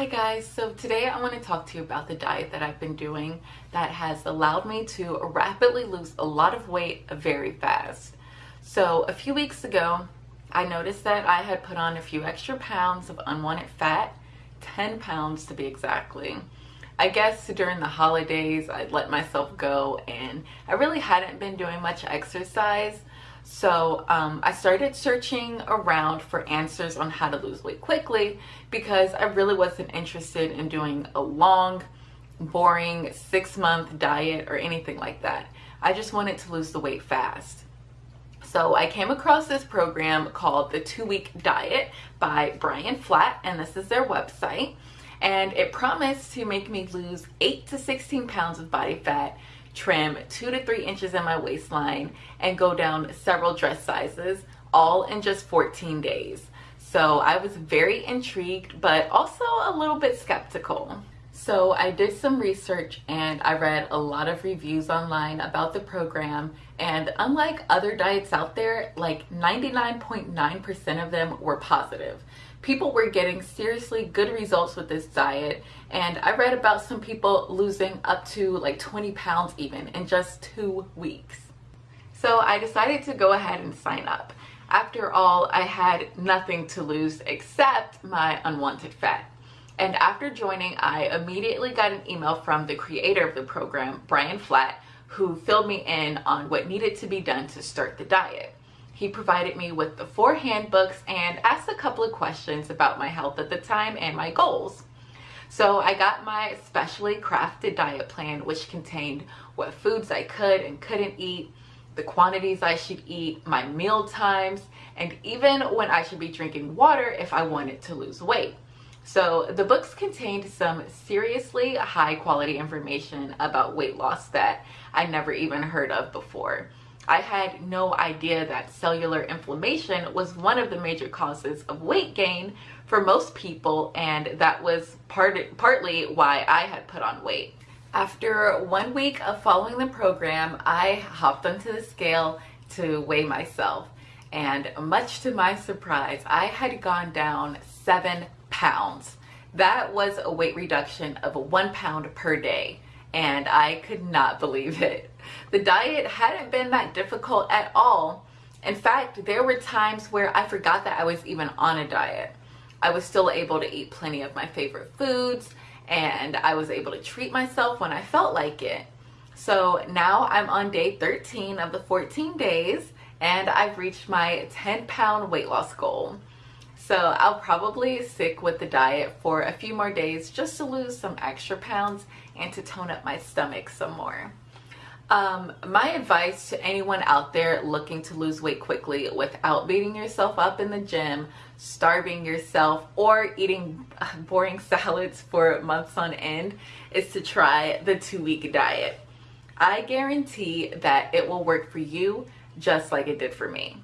Hi guys, so today I want to talk to you about the diet that I've been doing that has allowed me to rapidly lose a lot of weight very fast. So a few weeks ago, I noticed that I had put on a few extra pounds of unwanted fat, 10 pounds to be exactly. I guess during the holidays, I'd let myself go and I really hadn't been doing much exercise. So um, I started searching around for answers on how to lose weight quickly because I really wasn't interested in doing a long, boring six month diet or anything like that. I just wanted to lose the weight fast. So I came across this program called the two week diet by Brian Flatt and this is their website. And it promised to make me lose eight to 16 pounds of body fat trim two to three inches in my waistline and go down several dress sizes all in just 14 days. So I was very intrigued, but also a little bit skeptical. So I did some research and I read a lot of reviews online about the program and unlike other diets out there, like 99.9% .9 of them were positive. People were getting seriously good results with this diet and I read about some people losing up to like 20 pounds even in just two weeks. So I decided to go ahead and sign up. After all, I had nothing to lose except my unwanted fat. And after joining, I immediately got an email from the creator of the program, Brian Flatt, who filled me in on what needed to be done to start the diet. He provided me with the four handbooks and asked a couple of questions about my health at the time and my goals. So I got my specially crafted diet plan, which contained what foods I could and couldn't eat, the quantities I should eat, my meal times, and even when I should be drinking water if I wanted to lose weight. So the books contained some seriously high quality information about weight loss that I never even heard of before. I had no idea that cellular inflammation was one of the major causes of weight gain for most people and that was part partly why I had put on weight. After one week of following the program, I hopped onto the scale to weigh myself and much to my surprise, I had gone down seven pounds. That was a weight reduction of one pound per day and I could not believe it. The diet hadn't been that difficult at all. In fact, there were times where I forgot that I was even on a diet. I was still able to eat plenty of my favorite foods and I was able to treat myself when I felt like it. So now I'm on day 13 of the 14 days and I've reached my 10 pound weight loss goal. So I'll probably stick with the diet for a few more days just to lose some extra pounds and to tone up my stomach some more. Um, my advice to anyone out there looking to lose weight quickly without beating yourself up in the gym, starving yourself, or eating boring salads for months on end is to try the two-week diet. I guarantee that it will work for you just like it did for me.